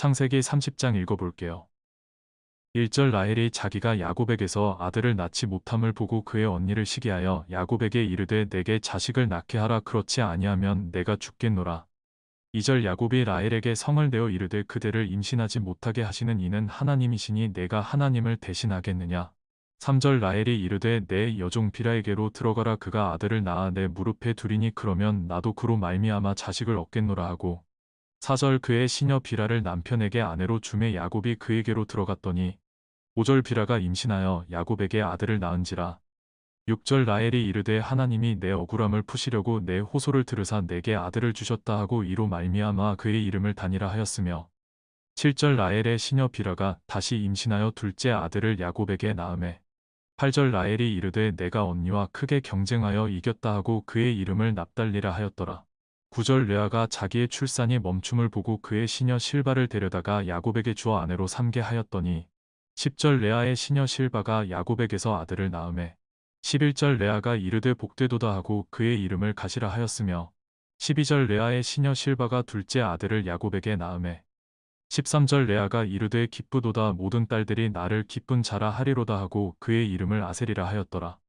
창세기 30장 읽어볼게요. 1절 라헬이 자기가 야곱에게서 아들을 낳지 못함을 보고 그의 언니를 시기하여 야곱에게 이르되 내게 자식을 낳게 하라 그렇지 아니하면 내가 죽겠노라. 2절 야곱이 라헬에게 성을 내어 이르되 그대를 임신하지 못하게 하시는 이는 하나님이시니 내가 하나님을 대신하겠느냐. 3절 라헬이 이르되 내 여종 비라에게로 들어가라 그가 아들을 낳아 내 무릎에 두리니 그러면 나도 그로 말미암아 자식을 얻겠노라 하고 4절 그의 시녀 비라를 남편에게 아내로 주매 야곱이 그에게로 들어갔더니 5절 비라가 임신하여 야곱에게 아들을 낳은지라 6절 라헬이 이르되 하나님이 내 억울함을 푸시려고 내 호소를 들으사 내게 아들을 주셨다 하고 이로 말미암아 그의 이름을 다니라 하였으며 7절 라헬의 시녀 비라가 다시 임신하여 둘째 아들을 야곱에게 낳음에 8절 라헬이 이르되 내가 언니와 크게 경쟁하여 이겼다 하고 그의 이름을 납달리라 하였더라. 9절 레아가 자기의 출산이 멈춤을 보고 그의 시녀 실바를 데려다가 야곱에게 주어 아내로 삼게 하였더니 10절 레아의 시녀 실바가 야곱에게서 아들을 낳음에 11절 레아가 이르되 복되도다 하고 그의 이름을 가시라 하였으며 12절 레아의 시녀 실바가 둘째 아들을 야곱에게 낳음에 13절 레아가 이르되 기쁘도다 모든 딸들이 나를 기쁜 자라 하리로다 하고 그의 이름을 아세리라 하였더라.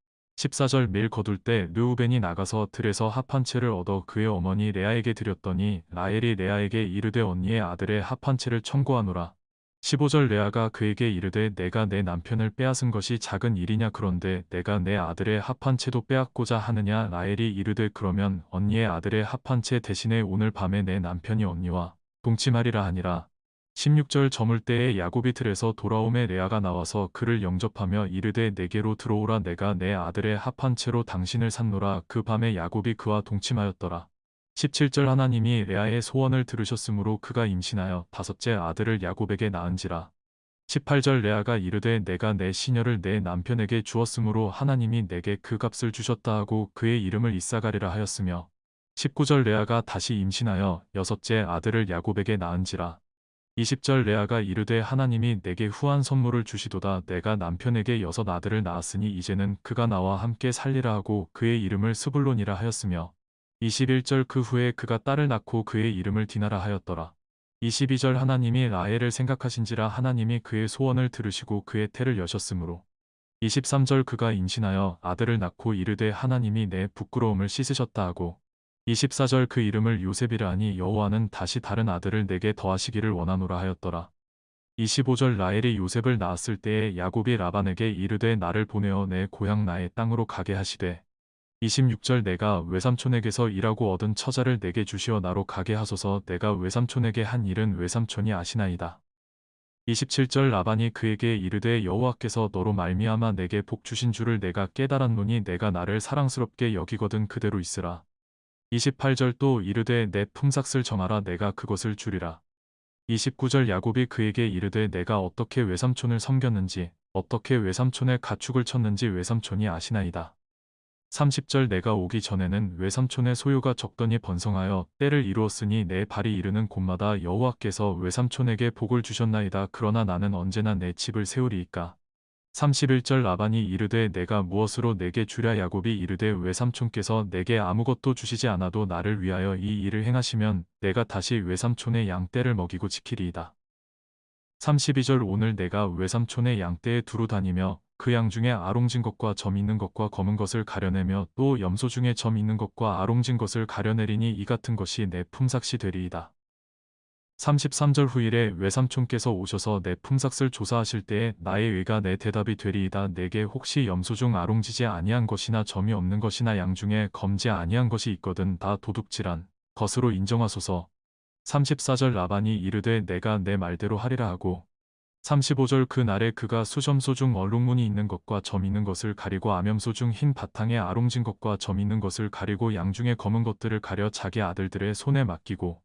14절 밀 거둘 때 르우벤이 나가서 들에서 합한 채를 얻어 그의 어머니 레아에게 드렸더니 라헬이 레아에게 이르되 언니의 아들의 합한 채를 청구하노라. 15절 레아가 그에게 이르되 내가 내 남편을 빼앗은 것이 작은 일이냐 그런데 내가 내 아들의 합한 채도 빼앗고자 하느냐 라헬이 이르되 그러면 언니의 아들의 합한 채 대신에 오늘 밤에 내 남편이 언니와 동침하리라 하니라. 16절 저물 때에 야곱이 틀에서 돌아오매 레아가 나와서 그를 영접하며 이르되 내게로 들어오라 내가 내 아들의 합한 채로 당신을 산노라 그 밤에 야곱이 그와 동침하였더라. 17절 하나님이 레아의 소원을 들으셨으므로 그가 임신하여 다섯째 아들을 야곱에게 낳은지라. 18절 레아가 이르되 내가 내 시녀를 내 남편에게 주었으므로 하나님이 내게 그 값을 주셨다 하고 그의 이름을 이사가리라 하였으며 19절 레아가 다시 임신하여 여섯째 아들을 야곱에게 낳은지라. 20절 레아가 이르되 하나님이 내게 후한 선물을 주시도다 내가 남편에게 여섯 아들을 낳았으니 이제는 그가 나와 함께 살리라 하고 그의 이름을 스불론이라 하였으며 21절 그 후에 그가 딸을 낳고 그의 이름을 디나라 하였더라. 22절 하나님이 라헬을 생각하신지라 하나님이 그의 소원을 들으시고 그의 태를 여셨으므로 23절 그가 임신하여 아들을 낳고 이르되 하나님이 내 부끄러움을 씻으셨다 하고 24절 그 이름을 요셉이라 하니 여호와는 다시 다른 아들을 내게 더하시기를 원하노라 하였더라. 25절 라헬이 요셉을 낳았을 때에 야곱이 라반에게 이르되 나를 보내어 내 고향 나의 땅으로 가게 하시되 26절 내가 외삼촌에게서 일하고 얻은 처자를 내게 주시어 나로 가게 하소서 내가 외삼촌에게 한 일은 외삼촌이 아시나이다. 27절 라반이 그에게 이르되 여호와께서 너로 말미암아 내게 복 주신 줄을 내가 깨달았노니 내가 나를 사랑스럽게 여기거든 그대로 있으라. 28절 또 이르되 내 품삯을 정하라 내가 그것을 주리라. 29절 야곱이 그에게 이르되 내가 어떻게 외삼촌을 섬겼는지 어떻게 외삼촌의 가축을 쳤는지 외삼촌이 아시나이다. 30절 내가 오기 전에는 외삼촌의 소유가 적더니 번성하여 때를 이루었으니 내 발이 이르는 곳마다 여호와께서 외삼촌에게 복을 주셨나이다. 그러나 나는 언제나 내 집을 세우리이까. 31절 라반이 이르되 내가 무엇으로 내게 주랴 야곱이 이르되 외삼촌께서 내게 아무것도 주시지 않아도 나를 위하여 이 일을 행하시면 내가 다시 외삼촌의 양떼를 먹이고 지키리이다. 32절 오늘 내가 외삼촌의 양떼에 두루 다니며 그 양 중에 아롱진 것과 점 있는 것과 검은 것을 가려내며 또 염소 중에 점 있는 것과 아롱진 것을 가려내리니 이 같은 것이 내 품삯이 되리이다. 33절 후일에 외삼촌께서 오셔서 내 품삯을 조사하실 때에 나의 의가 내 대답이 되리이다. 내게 혹시 염소 중 아롱지지 아니한 것이나 점이 없는 것이나 양 중에 검지 아니한 것이 있거든 다 도둑질한 것으로 인정하소서. 34절 라반이 이르되 내가 내 말대로 하리라 하고 35절 그 날에 그가 수점소 중 얼룩무늬 있는 것과 점 있는 것을 가리고 암염소 중 흰 바탕에 아롱진 것과 점 있는 것을 가리고 양 중에 검은 것들을 가려 자기 아들들의 손에 맡기고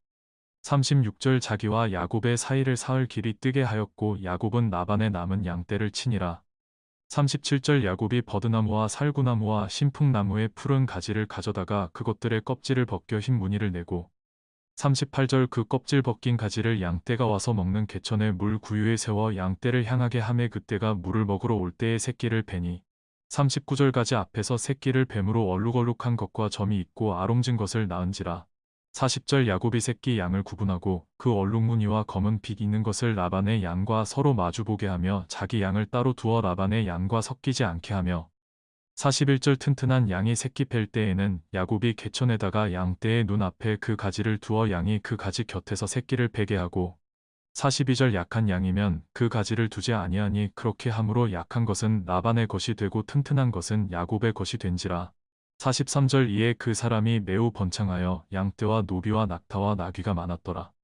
36절 자기와 야곱의 사이를 사흘 길이 뜨게 하였고 야곱은 나반의 남은 양떼를 치니라. 37절 야곱이 버드나무와 살구나무와 신풍나무의 푸른 가지를 가져다가 그것들의 껍질을 벗겨 흰 무늬를 내고 38절 그 껍질 벗긴 가지를 양떼가 와서 먹는 개천의 물 구유에 세워 양떼를 향하게 함에 그때가 물을 먹으러 올 때의 새끼를 베니 39절 가지 앞에서 새끼를 뱀으로 얼룩얼룩한 것과 점이 있고 아롱진 것을 낳은지라 40절 야곱이 새끼 양을 구분하고 그 얼룩무늬와 검은 빛 있는 것을 라반의 양과 서로 마주보게 하며 자기 양을 따로 두어 라반의 양과 섞이지 않게 하며 41절 튼튼한 양이 새끼 팰 때에는 야곱이 개천에다가 양떼의 눈앞에 그 가지를 두어 양이 그 가지 곁에서 새끼를 베게 하고 42절 약한 양이면 그 가지를 두지 아니하니 그렇게 함으로 약한 것은 라반의 것이 되고 튼튼한 것은 야곱의 것이 된지라 43절 이에 그 사람이 매우 번창하여 양떼와 노비와 낙타와 나귀가 많았더라.